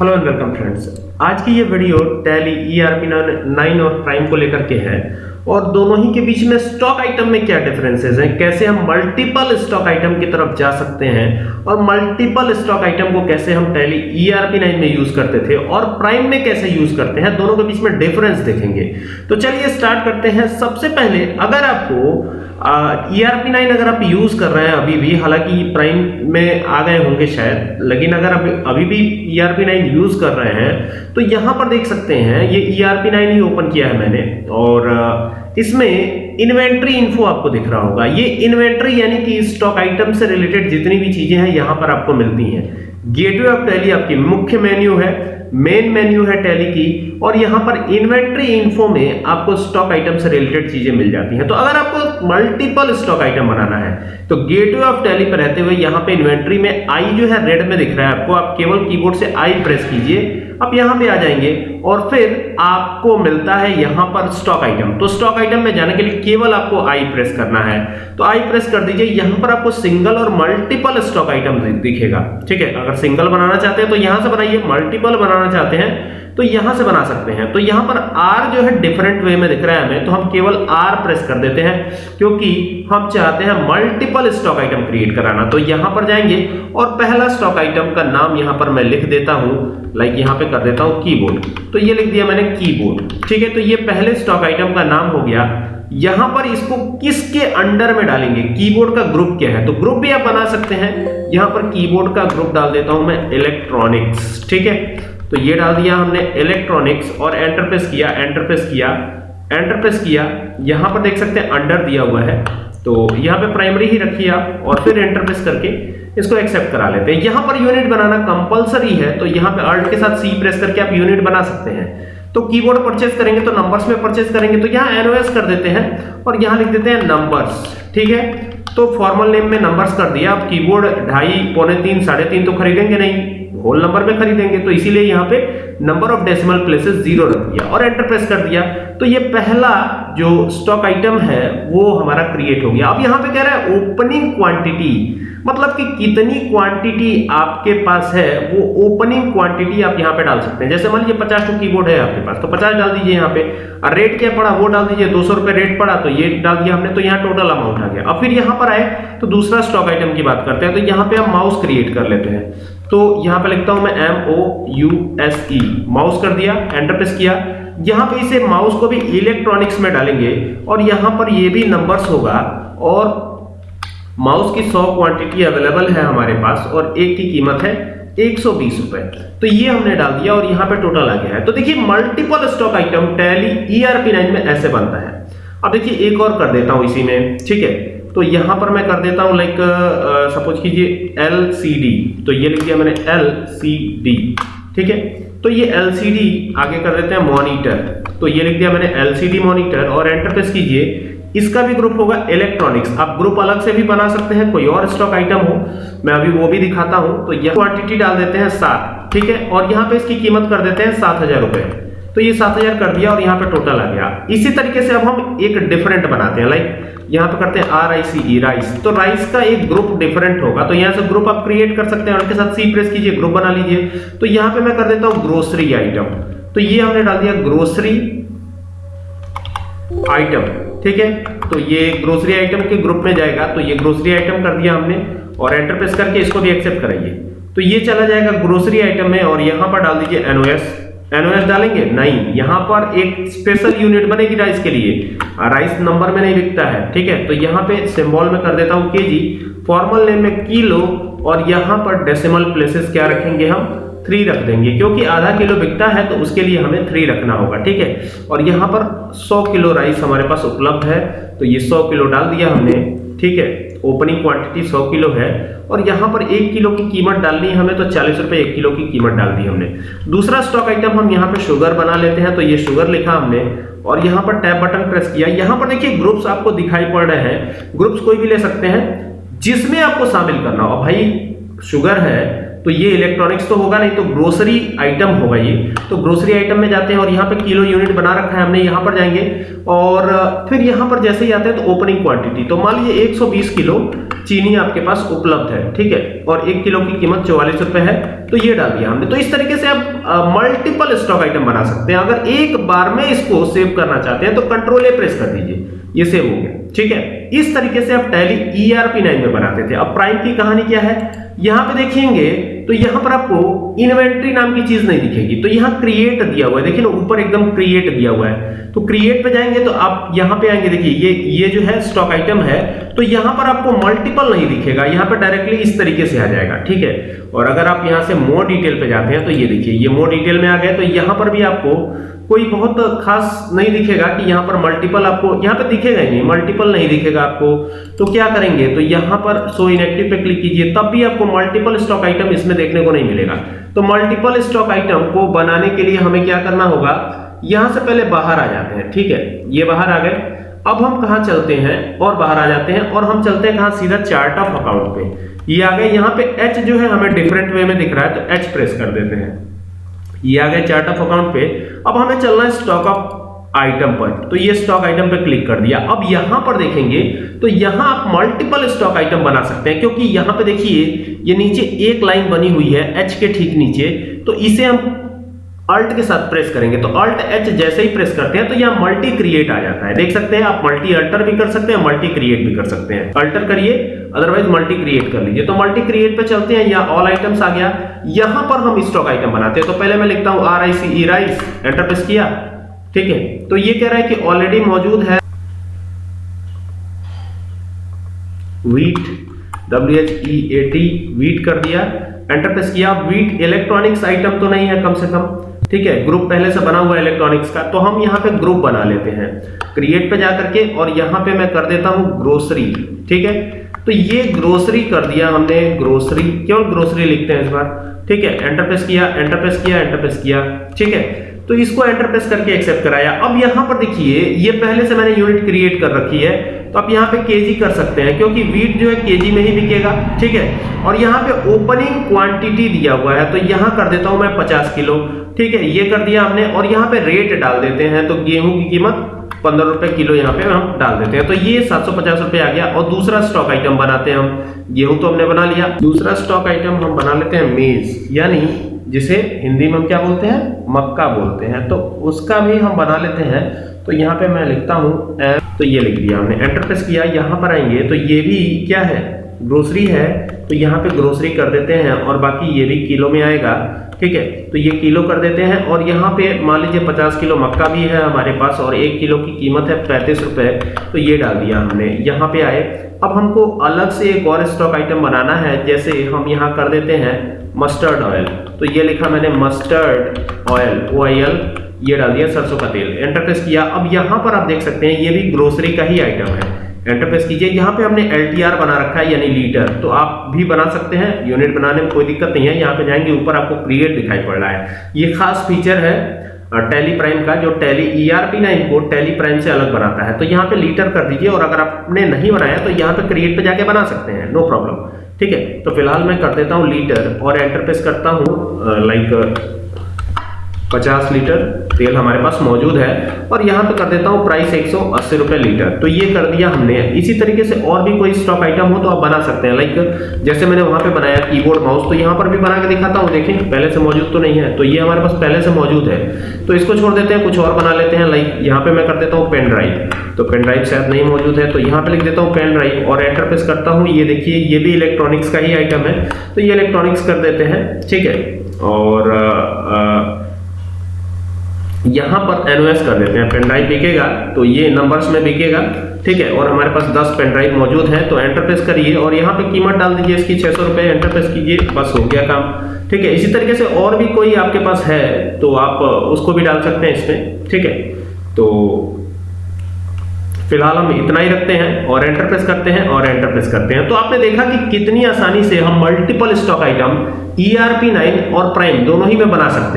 Hello and welcome friends आज की ये वीडियो टैली ईआरपी नाइन और प्राइम को लेकर के है और दोनों ही के बीच में स्टॉक आइटम में क्या डिफरेंसेस हैं? कैसे हम मल्टीपल स्टॉक आइटम की तरफ़ जा सकते हैं और मल्टीपल स्टॉक आइटम को कैसे हम टैली ईआरपी नाइन में यूज़ करते थे और प्राइम में कैसे यूज़ करते हैं? दोनों के बीच में डिफरेंस देखेंगे। तो चलिए स्टार्ट करते हैं। सबसे पहले, अगर आपको ई आर पी नाइन अगर आप यूज़ कर रहे हैं अभी भी, हालाँकि प्राइम में आ गए होंगे शायद, लेकिन अगर आप अभी भी E R P nine use कर रहे हैं तो यहाँ पर देख सकते हैं, ये ई आर पी नाइन ही ओपन किया है मैंने, और इसमें इन्वेंट्री इन्फो आपको दिख रहा होगा। ये इन्वेंट्री यानी कि स्टॉक आइटम से रिलेटेड जितनी भी चीज़ें हैं, यहाँ पर आपको मिलती हैं। गेटवे ऑफ़ टैली आपकी मुख्य मेन्यू है, मेन मेन्यू है टैली की, और यहाँ पर इन्वेंट्री इन्फो में आपको स्टॉक आइटम से रिलेटेड चीज़ें मिल जाती हैं। तो अगर आपको मल्टीपल स्टॉक आइटम बनाना है तो गेटवे ऑफ़ टैली पर रहते हुए यहाँ पे इन्वेंट्री में आई जो है रेड में दिख रहा है आपको। आप केवल कीबोर्ड से आई प्रेस कीजिए अब यहाँ पे आ जाएँगे, और फिर आपको मिलता है यहाँ पर स्टॉक आइटम। तो स्टॉक आइटम में जाने के लिए केवल आपको आई प्रेस करना है। तो आई प्रेस कर दीजिए, यहाँ पर आपको सिंगल और मल्टीपल स्टॉक आइटम दिखेगा। ठीक है, अगर सिंगल बनाना चाहते हैं तो यहाँ से बनाइए मल्टीपल बनाना चाहते हैं तो यहाँ से बना सकते हैं। तो यहाँ पर आर जो है डिफरेंट वे में दिख रहा है हमें तो हम केवल आर प्रेस कर देते हैं, क्योंकि हम चाहते हैं मल्टीपल स्टॉक आइटम क्रिएट कराना। तो यहाँ पर जाएँगे, और पहला स्टॉक आइटम का नाम यहाँ पर मैं लिख देता हूँ लाइक यहाँ पे कर देता हूँ कीबोर्ड तो ये लिख दिया मैंने कीबोर्ड ठीक है? तो ये पहले स्टॉक आइटम का नाम हो गया। यहाँ पर इसको किसके अंडर में डालेंगे? कीबोर्ड का ग्रुप क्या है? तो ग्रुप भी आप बना सकते हैं यहाँ पर कीबोर्ड का ग्रुप डाल देता हूँ मैं इलेक्ट्रॉनिक्स ठीक है? तो ये डाल दिया हमने इलेक्ट्रॉनिक्स और एंटर प्रेस किया एंटर प्रेस किया एंटर प्रेस किया। यहाँ पर देख सकते हैं अंडर दिया हुआ है। तो यहाँ पे प्राइमरी ही रखिए आप और फिर एंटर प्रेस करके इसको एक्सेप्ट करा लेते हैं। यहाँ पर यूनिट बनाना कंपलसरी है तो यहाँ पे अल्ट के साथ सी प्रेस करके आप यूनिट बना सकते हैं। तो कीबोर्ड परचेज करेंगे तो नंबर्स में परचेज करेंगे तो यहाँ एनओएस कर देते हैं और यहाँ लिख देते हैं नंबर्स ठीक है? तो फॉर्मल नेम में नंबर्स कर दिया। आप कीबोर्ड ढाई, पौने तीन, साढ़े तीन तो खरीदेंगे नहीं। होल नंबर में खरीदेंगे तो इसीलिए यहाँ पे number of decimal places zero रख दिया और एंटर प्रेस कर दिया। तो ये पहला जो स्टॉक आइटम है, वो हमारा क्रिएट हो गया। अब यहाँ पे कह रहा है ओपनिंग क्वांटिटी मतलब कि कितनी क्वांटिटी आपके पास है, वो ओपनिंग क्वांटिटी आप यहाँ पे डाल सकते हैं। जैसे मान लीजिए पचास टू कीबोर्ड है आपके पास तो पचास डाल दीजिए यहाँ पे। और रेट क्या पड़ा, वो डाल दीजिए, दो सौ रुपए रेट पड़ा तो ये डाल दिया हमने तो यहाँ टोटल अमाउंट आ गया। अब फिर यहाँ पर आए तो दूसरा स्टॉक आइटम की बात करते हैं तो यहाँ पे हम माउस क्रिएट कर लेते हैं। तो यहाँ पे लिखता हूँ मैं M O U S E mouse कर दिया एंटर प्रेस किया। यहाँ पे इसे माउस को भी इलेक्ट्रॉनिक्स में डालेंगे, और यहाँ पर ये भी नंबर्स होगा, और माउस की 100 क्वांटिटी अवेलेबल है हमारे पास और एक की कीमत है एक सौ बीस रुपए। तो ये हमने डाल दिया और यहाँ पे टोटल आ गया है। तो देखिए multiple stock item Tally ERP nine में ऐसे बनता है। अब देखिए, एक और कर देता हूँ इसी में, ठीक है? तो यहाँ पर मैं कर देता हूँ लाइक सपोज़ कीजिए एल सी डी तो ये लिख दिया मैंने एल सी डी ठीक है? तो ये एल सी डी आगे कर देते हैं मॉनिटर तो ये लिख दिया मैंने एल सी डी मॉनिटर और एंटर प्रेस कीजिए। इसका भी ग्रुप होगा इलेक्ट्रॉनिक्स आप ग्रुप अलग से भी बना सकते हैं, कोई और स्टॉक आइटम हो, मैं अभी वो भी दिखाता हूँ तो यह क्वांटिटी डाल देते हैं सात, ठीक है? और यहाँ पे इसकी कीमत कर देते हैं सात हज़ार रुपए। तो ये सात हज़ार कर दिया और यहाँ पे टोटल आ गया। इसी तरीके से अब हम एक डिफरेंट बनाते हैं लाइक यहाँ पे करते हैं आर आई सी राइस तो राइस का एक ग्रुप डिफरेंट होगा। तो यहाँ से ग्रुप आप क्रिएट कर सकते हैं उनके साथ सी प्रेस कीजिए ग्रुप बना लीजिए। तो यहाँ पे मैं कर देता हूँ ग्रोसरी आइटम तो ये हमने डाल दिया ग्रोसरी आइटम ठीक है? तो ये ग्रोसरी आइटम के ग्रुप में जाएगा तो ये ग्रोसरी आइटम कर दिया हमने, और एंटर प्रेस करके इसको भी एक्सेप्ट कराइए। तो ये चला जाएगा ग्रोसरी आइटम में, और यहाँ पर डाल दीजिए एनओएस एनओएस डालेंगे? नहीं, यहाँ पर एक स्पेशल यूनिट बनेगी राइस के लिए। राइस नंबर में नहीं लिखता है, ठीक है? तो यहाँ पे सिंबल में कर देता हूँ केजी फॉर्मल नेम में किलो और यहाँ पर डेसिमल प्लेसेस क्या रखेंगे हम? थ्री रख देंगे। क्योंकि आधा किलो बिकता है तो उसके लिए हमें थ्री रखना होगा, ठीक है? और यहाँ पर 100 किलो राइस हमारे पास उपलब्ध है तो ये 100 किलो डाल दिया हमने, ठीक है? ओपनिंग क्वांटिटी 100 किलो है, और यहाँ पर एक किलो की कीमत डालनी है हमें तो चालीस रुपए एक किलो की कीमत डाल दी हमने। दूसरा स्टॉक आइटम हम यहाँ पे शुगर बना लेते हैं तो ये शुगर लिखा हमने, और यहाँ पर टैप बटन प्रेस किया। यहाँ पर देखिए ग्रुप्स आपको दिखाई पड़ रहे हैं। ग्रुप्स कोई भी ले सकते हैं, जिसमें आपको शामिल करना हो। भाई शुगर है तो ये इलेक्ट्रॉनिक्स तो होगा, नहीं तो ग्रोसरी आइटम होगा ये। तो ग्रोसरी आइटम में जाते हैं और यहाँ पे किलो यूनिट बना रखा है हमने, यहाँ पर जाएँगे। और, फिर यहाँ पर जैसे ही आते हैं तो ओपनिंग क्वांटिटी तो मान लीजिए 120 किलो चीनी आपके पास उपलब्ध है, ठीक है? और एक किलो की कीमत चौवालीस रुपए है तो ये डाल दिया हमने। तो इस तरीके से आप मल्टीपल स्टॉक आइटम बना सकते हैं। अगर एक बार में इसको सेव करना चाहते हैं तो कंट्रोल ए प्रेस कर दीजिए। ये सेव हो गया, ठीक है? इस तरीके से आप टैली ईआरपी नाइन में बनाते थे। अब प्राइम की कहानी क्या है? यहाँ पे देखेंगे तो यहाँ पर आपको इन्वेंट्री नाम की चीज़ नहीं दिखेगी। तो यहाँ क्रिएट दिया हुआ है। देखिए ना, ऊपर एकदम क्रिएट दिया हुआ है। तो क्रिएट पे जाएँगे तो आप यहाँ पे आएँगे। देखिए, ये ये जो है स्टॉक आइटम है। तो यहाँ पर आपको मल्टीपल नहीं दिखेगा। यहाँ पर डायरेक्टली इस तरीके से आ जाएगा। ठीक है? और अगर आप यहाँ से मोर डिटेल पे जाते हैं तो ये देखिए, ये मोर डिटेल में आ गए। तो यहाँ पर भी आपको कोई बहुत खास नहीं दिखेगा कि यहाँ पर मल्टीपल आपको, यहाँ पे दिखेगा ही नहीं मल्टीपल नहीं दिखेगा आपको। तो क्या करेंगे? तो यहाँ पर सो इनएक्टिव पे क्लिक कीजिए, तब भी आपको मल्टीपल स्टॉक आइटम इसमें देखने को नहीं मिलेगा। तो मल्टीपल स्टॉक आइटम को बनाने के लिए हमें क्या करना होगा? यहाँ से पहले बाहर आ जाते हैं, ठीक है? ये बाहर आ गए। अब हम कहा चलते हैं? और बाहर आ जाते हैं, और हम चलते हैं कहा? सीधा चार्ट ऑफ़ अकाउंट पे। ये आ गए। यहाँ पे एच जो है, हमें डिफरेंट वे में दिख रहा है तो एच प्रेस कर देते हैं। ये आ गए चार्ट ऑफ़ अकाउंट पे, अब हमें चलना है स्टॉक ऑफ़ आइटम पर। तो ये स्टॉक आइटम पे क्लिक कर दिया। अब यहाँ पर देखेंगे तो यहाँ आप मल्टीपल स्टॉक आइटम बना सकते हैं, क्योंकि यहाँ पे देखिए, ये नीचे एक लाइन बनी हुई है एच के ठीक नीचे। तो इसे हम अल्ट के साथ प्रेस करेंगे। तो अल्ट एच जैसे ही प्रेस करते हैं तो यहाँ मल्टी क्रिएट आ जाता है। देख सकते हैं आप मल्टी अल्टर भी कर सकते हैं मल्टी क्रिएट भी कर सकते हैं। अल्टर करिए। अदरवाइज़ मल्टी क्रिएट कर लीजिए। तो मल्टी क्रिएट पे चलते हैं या ऑल आइटम्स आ गया। यहाँ पर हम स्टॉक आइटम बनाते हैं। तो पहले मैं लिखता हूँ R I C E rice enter press किया। ठीक है? तो ये कह रहा है कि ऑलरेडी मौजूद है wheat W H E A T wheat कर दिया। एंटर प्रेस किया। वीट इलेक्ट्रॉनिक्स आइटम तो नहीं है कम से कम। ठीक है? ग्रुप पहले से बना हुआ इलेक्ट्रॉनिक्स का। तो हम यहाँ पे ग्रुप बना लेते हैं। क्रिएट पे जा करके और यहाँ पे मैं कर देता हूँ ग्रोसरी ठीक है? तो ये ग्रोसरी कर दिया हमने ग्रोसरी केवल ग्रोसरी लिखते हैं इस बार। ठीक है एंटर प्रेस किया एंटर प्रेस किया एंटर प्रेस किया। ठीक है तो इसको एंटर प्रेस करके एक्सेप्ट कराया। अब यहाँ पर देखिए, ये पहले से मैंने यूनिट क्रिएट कर रखी है तो आप यहाँ पे केजी कर सकते हैं, क्योंकि वीट जो है केजी में ही बिकेगा। ठीक है, और यहाँ पे ओपनिंग क्वांटिटी दिया हुआ है तो यहाँ कर देता हूँ मैं 50 किलो। ठीक है, ये कर दिया हमने, और यहाँ पे रेट डाल देते हैं तो गेहूँ की कीमत पंद्रह रुपए किलो यहाँ पे हम डाल देते हैं। तो ये सात सौ पचास रुपये आ गया। और दूसरा स्टॉक आइटम बनाते हैं हम। गेहूँ तो हमने बना लिया। दूसरा स्टॉक आइटम हम बना लेते हैं मेज यानी जिसे हिंदी में हम क्या बोलते हैं? मक्का बोलते हैं। तो उसका भी हम बना लेते हैं। तो यहाँ पे मैं लिखता हूँ तो ये लिख दिया हमने। एंटर प्रेस किया। यहाँ पर आएँगे। तो ये भी क्या है? ग्रोसरी है तो यहाँ पे ग्रोसरी कर देते हैं और बाकी ये भी किलो में आएगा, ठीक है? तो ये किलो कर देते हैं और यहाँ पे मान लीजिए 50 किलो मक्का भी है हमारे पास और एक किलो की कीमत है पैंतीस रुपए तो ये डाल दिया हमने, यहाँ पे आए। अब हमको अलग से एक और स्टॉक आइटम बनाना है, जैसे हम यहाँ कर देते हैं मस्टर्ड ऑयल तो ये लिखा मैंने मस्टर्ड ऑयल ओ ये डाल दिया सरसों का तेल एंटर किया। अब यहाँ पर आप देख सकते हैं, ये भी ग्रोसरी का ही आइटम है। एंटर प्रेस कीजिए। यहाँ पे हमने एलटीआर बना रखा है, यानी लीटर। तो आप भी बना सकते हैं, यूनिट बनाने में कोई दिक्कत नहीं है। यहाँ पे जाएँगे, ऊपर आपको क्रिएट दिखाई पड़ रहा है। ये खास फीचर है टैली प्राइम का, जो टैली ईआरपी ना इनको टैली प्राइम से अलग बनाता है। तो यहाँ पे लीटर कर दीजिए, और अगर आपने नहीं बनाया तो यहाँ पे क्रिएट पे जाके बना सकते हैं। नो प्रॉब्लम ठीक है? तो फ़िलहाल मैं कर देता हूँ लीटर, और एंटर प्रेस करता हूँ लाइक 50 लीटर तेल हमारे पास मौजूद है और यहाँ पे कर देता हूँ प्राइस एक सौ लीटर। तो ये कर दिया हमने। इसी तरीके से और भी कोई स्टॉक आइटम हो तो आप बना सकते हैं। लाइक जैसे मैंने वहाँ पे बनाया कीबोर्ड माउस तो यहाँ पर भी बना के दिखाता हूँ। देखें, पहले से मौजूद तो नहीं है। तो ये हमारे पास पहले से मौजूद है। तो इसको छोड़ देते हैं, कुछ और बना लेते हैं। लाइक यहाँ पे मैं कर देता हूँ पेन ड्राइव तो पेन ड्राइव शायद नहीं मौजूद है। तो यहाँ पे लिख देता हूँ पेन ड्राइव और एंटर प्रेस करता हूँ। ये देखिए, ये भी इलेक्ट्रॉनिक्स का ही आइटम है। तो ये इलेक्ट्रॉनिक्स कर देते हैं। ठीक है? और यहाँ पर एनओएस कर देते हैं। पेन ड्राइव बिकेगा तो ये नंबर्स में बिकेगा, ठीक है? और हमारे पास 10 पेन ड्राइव मौजूद है तो एंटर प्रेस करिए और यहाँ पे कीमत डाल दीजिए इसकी, छह सौ रुपए एंटर प्रेस कीजिए, बस हो गया काम। ठीक है? इसी तरीके से और भी कोई आपके पास है तो आप उसको भी डाल सकते हैं इसमें, ठीक है? तो फ़िलहाल हम इतना ही रखते हैं और एंटर प्रेस करते हैं और एंटर प्रेस करते हैं। तो आपने देखा कि कितनी आसानी से हम multiple stock item ERP nine और प्राइम दोनों ही में बना सकते हैं।